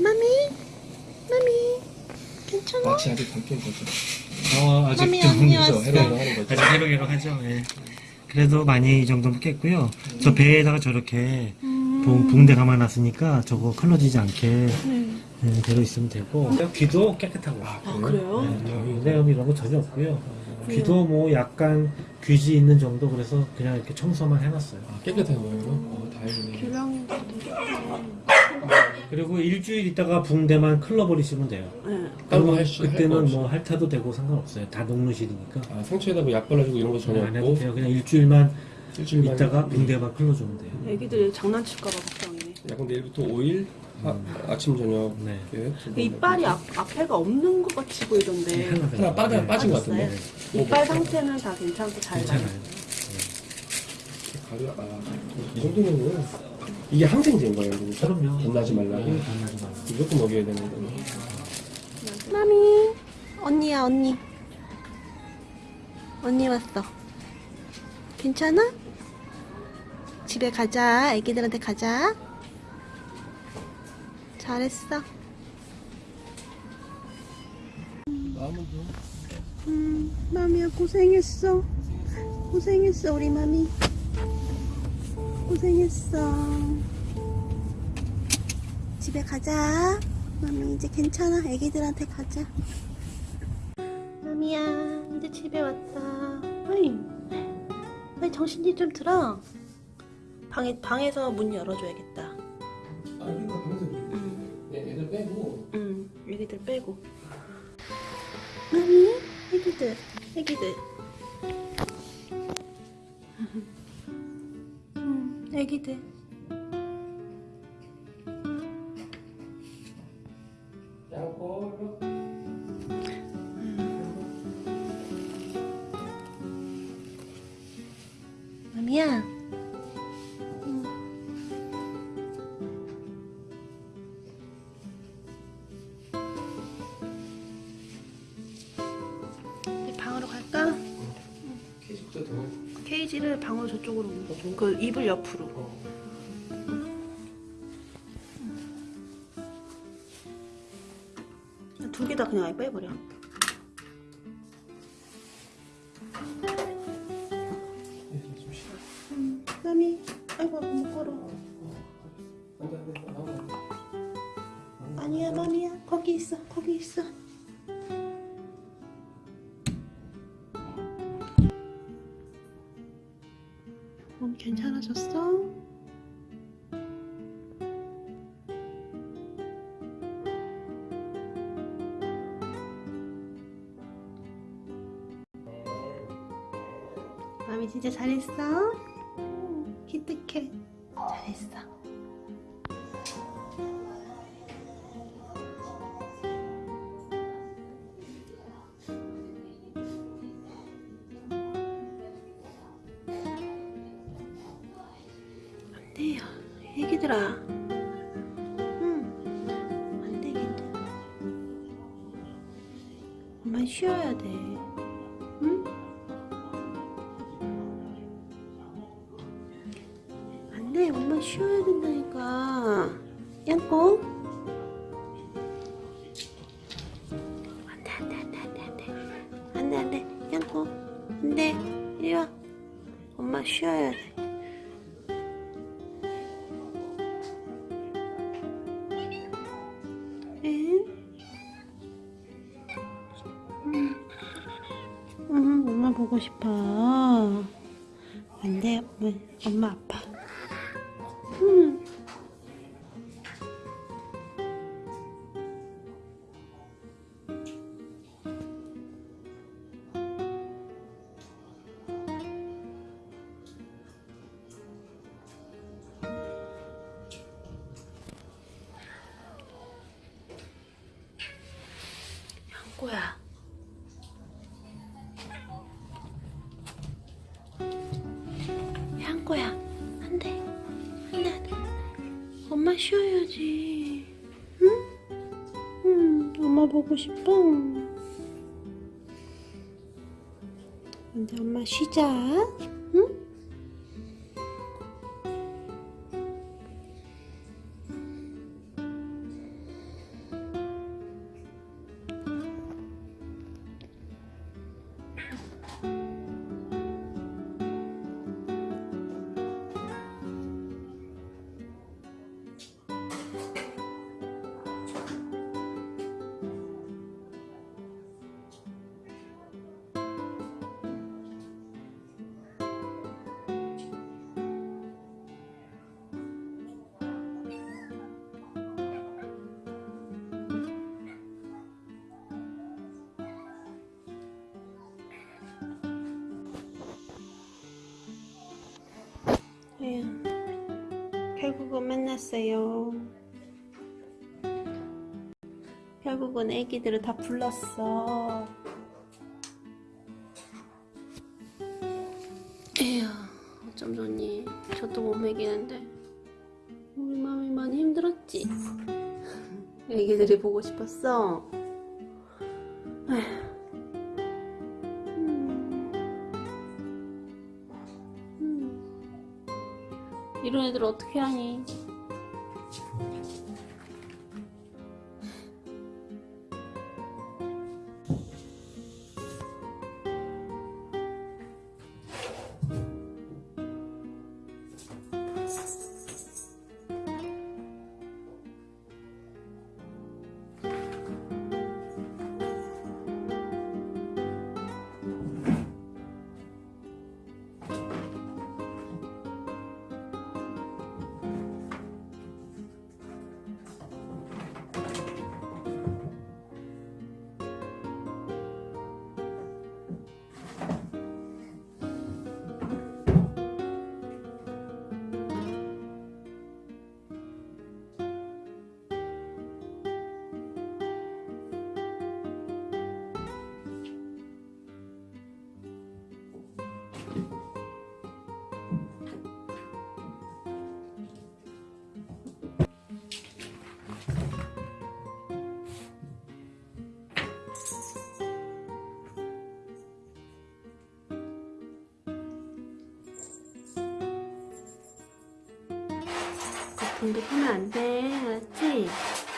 마미 마미 괜찮아? 마취 아직 덜 깬 거죠. 어, 아직 마미 좀 언니. 왔어. 해롱해롱 하는 거죠. 아직 해롱해롱 하죠. 예. 그래도 많이 이 정도면 깼고요. 저 배에다가 저렇게 붕- 붕대 감아놨으니까 저거 끌러지지 않게 예, 되어 있으면 되고 귀도 깨끗하고 아, 아 그래요? 그래요? 네, 이런 거 전혀 없고요. 귀도 뭐 약간 귀지 있는 정도 그래서 그냥 이렇게 청소만 해놨어요. 아, 깨끗해 보여요. 어, 다행이네. 교량이 그리고 일주일 있다가 붕대만 클러버리시면 돼요. 네. 그러면 할 할거 그때는. 뭐 핥아도 되고 상관없어요. 다 녹는실이니까. 아, 상처에다 뭐 약 발라주고 이런 거 전혀 안 해도 없고 돼요. 그냥 일주일만 일주일만 있다가 붕대만 클러주면 돼요. 애기들 장난칠까봐 걱정이네 약간 내일부터 5일 하, 아침 저녁 네. 번. 이빨이 앞, 앞에가 없는 것 같이 보이던데 하나 빠져 빠진 것 같은데. 빠졌어요? 이빨 상태는 다 괜찮고 잘 괜찮아요. 나요 가려 아, 이 정도면은 이게 항생제인 거예요. 그러니까? 그럼요. 겁나지 말라고. 네, 겁나지 말라고. 무조건 먹여야 되는 거예요. 마미 언니야 언니 언니 왔어 괜찮아? 집에 가자 애기들한테 가자 잘했어 음 마미야 고생했어 고생했어 우리 마미 고생했어. 집에 가자. 마미 이제 괜찮아. 애기들한테 가자. 마미야 이제 집에 왔다. 어이 어이 정신이 좀 들어. 방에, 방에서 문 열어줘야겠다. 아, 이거 방에서 응, 네, 애들 빼고. 응 애기들 빼고. 마미 애기들. 애기들 애기들. 마미야. 방으로 갈까? 케이스부터 더 케이지를 방으로 저쪽으로 옮겨. 그 이불 옆으로. 두 개 다 그냥 아예 빼버려. 마미. 아이고 못 걸어. 아니야 마미야 거기 있어 거기 있어. 몸 괜찮아졌어? 마미 진짜 잘했어? 음, 기특해 잘했어 애기들아 응. 안되겠네 엄마 쉬어야 돼. 응? 안돼. 엄마 쉬어야 된다니까. 양꼬 안돼 안돼 안돼 안돼 안돼. 안돼 안돼. 양꼬 안돼. 이리와. 엄마 쉬어야 돼 보고 싶어. 안 돼, 엄마, 엄마 아파. 음. 양꼬야. 쉬어야지. 응? 응, 엄마 보고 싶어. 근데 엄마 쉬자. 응? 에휴, 결국은 만났어요. 결국은 애기들을 다 불렀어. 에휴, 어쩜 좋니? 저도 못 먹이는데. 우리 마음이 많이 힘들었지? 애기들이 보고 싶었어. 에휴. 이런 애들 어떻게 하니? 거품도 하면 안 돼, 알았지?